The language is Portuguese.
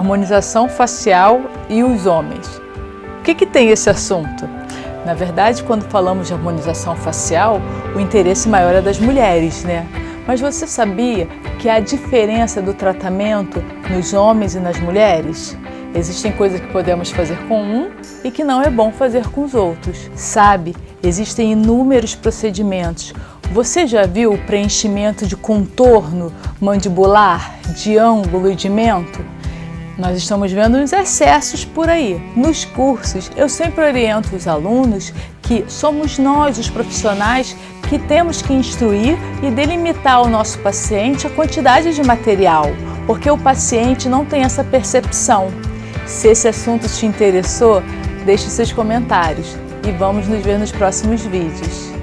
harmonização facial e os homens. O que, que tem esse assunto? Na verdade, quando falamos de harmonização facial, o interesse maior é das mulheres, né? Mas você sabia que há diferença do tratamento nos homens e nas mulheres? Existem coisas que podemos fazer com um e que não é bom fazer com os outros. Sabe, existem inúmeros procedimentos. Você já viu o preenchimento de contorno mandibular, de ângulo e de mento? Nós estamos vendo os excessos por aí. Nos cursos, eu sempre oriento os alunos que somos nós, os profissionais, que temos que instruir e delimitar ao nosso paciente a quantidade de material, porque o paciente não tem essa percepção. Se esse assunto te interessou, deixe seus comentários e vamos nos ver nos próximos vídeos.